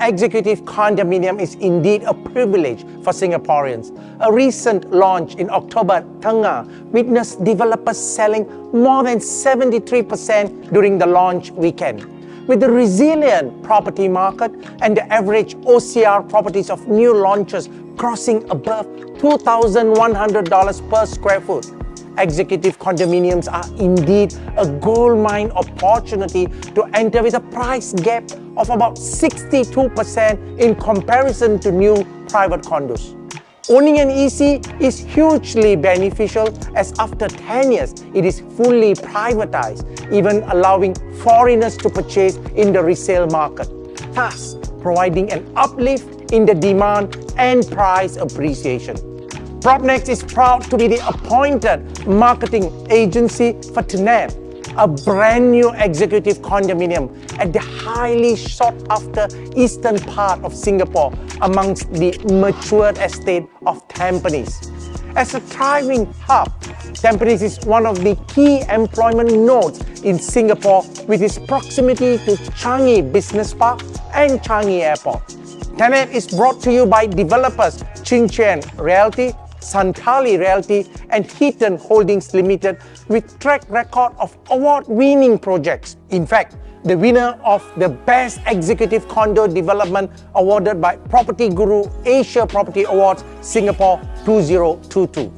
executive condominium is indeed a privilege for Singaporeans. A recent launch in October, Tengah witnessed developers selling more than 73% during the launch weekend. With the resilient property market and the average OCR properties of new launches crossing above $2,100 per square foot, executive condominiums are indeed a gold mine opportunity to enter with a price gap of about 62% in comparison to new private condos. Owning an EC is hugely beneficial as after 10 years, it is fully privatized, even allowing foreigners to purchase in the resale market, thus providing an uplift in the demand and price appreciation. PropNex is proud to be the appointed marketing agency for Tenet, a brand new executive condominium at the highly sought after eastern part of Singapore amongst the matured estate of Tampines. As a thriving hub, Tampines is one of the key employment nodes in Singapore with its proximity to Changi Business Park and Changi Airport. Tenet is brought to you by developers Qingjian Realty, Santarli Realty and Heeton Holdings Limited with track record of award-winning projects. In fact, the winner of the Best Executive Condo Development awarded by Property Guru Asia Property Awards Singapore 2022.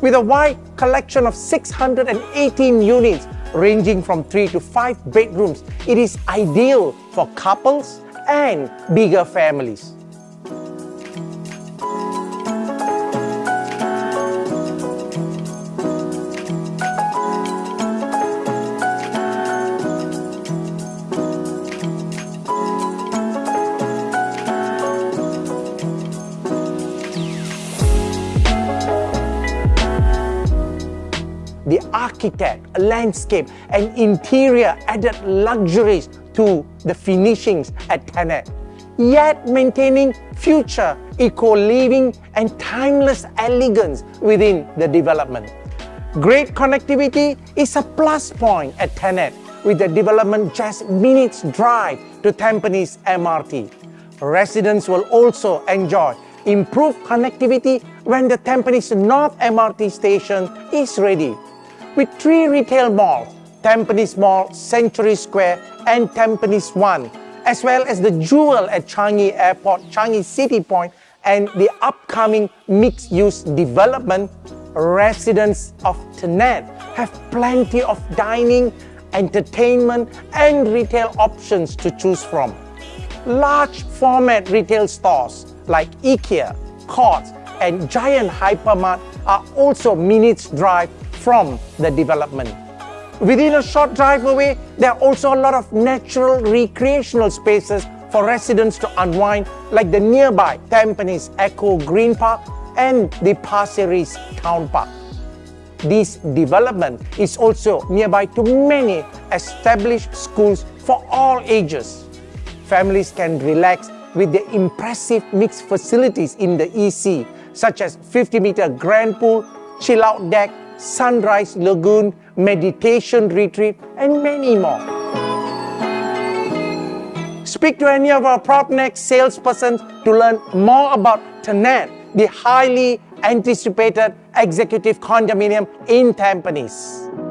With a wide collection of 618 units ranging from 3 to 5 bedrooms, it is ideal for couples and bigger families. Architect, landscape, and interior added luxuries to the finishings at Tenet, yet maintaining future eco-living and timeless elegance within the development. Great connectivity is a plus point at Tenet, with the development just minutes drive to Tampines MRT. Residents will also enjoy improved connectivity when the Tampines North MRT station is ready with three retail malls, Tampines Mall, Century Square, and Tampines One, as well as the jewel at Changi Airport, Changi City Point, and the upcoming mixed-use development, residents of Tenet have plenty of dining, entertainment, and retail options to choose from. Large format retail stores like IKEA, Courts, and Giant Hypermart are also minutes drive from the development. Within a short drive away, there are also a lot of natural recreational spaces for residents to unwind like the nearby Tampines Eco Green Park and the Pasir Ris Town Park. This development is also nearby to many established schools for all ages. Families can relax with the impressive mixed facilities in the EC, such as 50-meter grand pool, chill-out deck, Sunrise Lagoon, meditation retreat, and many more. Speak to any of our PropNex salespersons to learn more about Tenet, the highly anticipated executive condominium in Tampines.